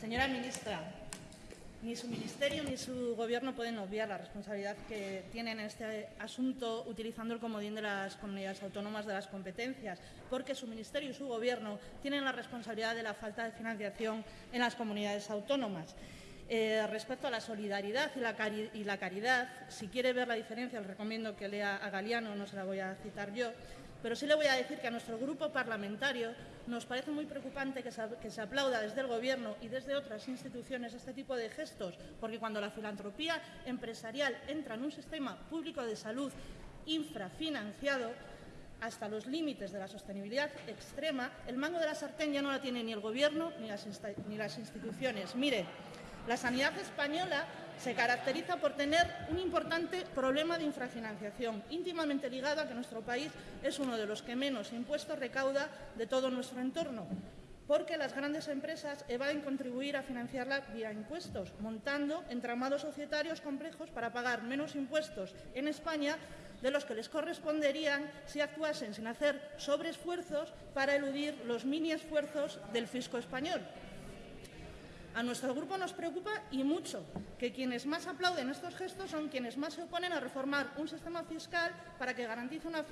Señora ministra, ni su ministerio ni su gobierno pueden obviar la responsabilidad que tienen en este asunto utilizando el comodín de las comunidades autónomas de las competencias, porque su ministerio y su gobierno tienen la responsabilidad de la falta de financiación en las comunidades autónomas. Eh, respecto a la solidaridad y la, caridad, si quiere ver la diferencia, le recomiendo que lea a Galiano, no se la voy a citar yo, pero sí le voy a decir que a nuestro grupo parlamentario nos parece muy preocupante que se, aplauda desde el Gobierno y desde otras instituciones este tipo de gestos, porque cuando la filantropía empresarial entra en un sistema público de salud infrafinanciado, hasta los límites de la sostenibilidad extrema, el mango de la sartén ya no la tiene ni el Gobierno ni las, ni las instituciones. Mire, la sanidad española se caracteriza por tener un importante problema de infrafinanciación, íntimamente ligado a que nuestro país es uno de los que menos impuestos recauda de todo nuestro entorno, porque las grandes empresas evaden contribuir a financiarla vía impuestos, montando entramados societarios complejos para pagar menos impuestos en España de los que les corresponderían si actuasen sin hacer sobreesfuerzos para eludir los mini esfuerzos del fisco español. A nuestro grupo nos preocupa y mucho que quienes más aplauden estos gestos son quienes más se oponen a reformar un sistema fiscal para que garantice una,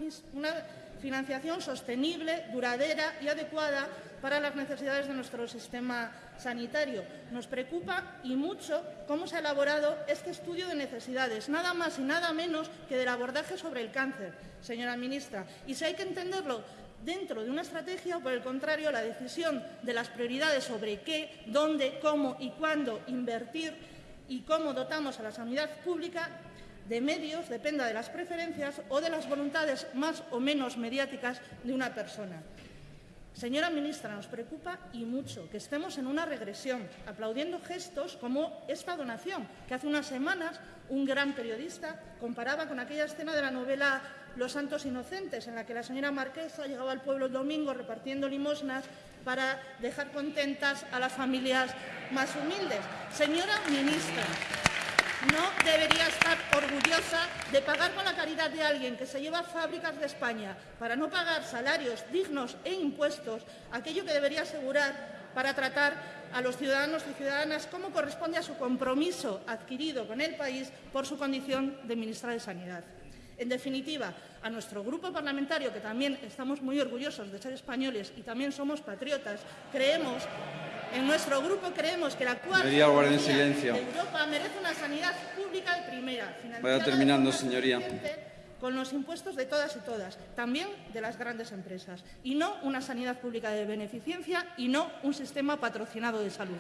financiación sostenible, duradera y adecuada para las necesidades de nuestro sistema sanitario. Nos preocupa y mucho cómo se ha elaborado este estudio de necesidades, nada más y nada menos que del abordaje sobre el cáncer, señora ministra. Y si hay que entenderlo dentro de una estrategia o, por el contrario, la decisión de las prioridades sobre qué, dónde, cómo y cuándo invertir y cómo dotamos a la sanidad pública de medios dependa de las preferencias o de las voluntades más o menos mediáticas de una persona. Señora ministra, nos preocupa y mucho que estemos en una regresión, aplaudiendo gestos como esta donación, que hace unas semanas un gran periodista comparaba con aquella escena de la novela Los Santos Inocentes, en la que la señora Marquesa llegaba al pueblo el domingo repartiendo limosnas para dejar contentas a las familias más humildes. Señora ministra, debería estar orgullosa de pagar con la caridad de alguien que se lleva fábricas de España para no pagar salarios dignos e impuestos, aquello que debería asegurar para tratar a los ciudadanos y ciudadanas como corresponde a su compromiso adquirido con el país por su condición de ministra de Sanidad. En definitiva, a nuestro grupo parlamentario, que también estamos muy orgullosos de ser españoles y también somos patriotas, creemos en nuestro grupo creemos que la cuarta de Europa merece una sanidad pública de primera, Vaya terminando, señoría. con los impuestos de todas y todas, también de las grandes empresas, y no una sanidad pública de beneficencia y no un sistema patrocinado de salud.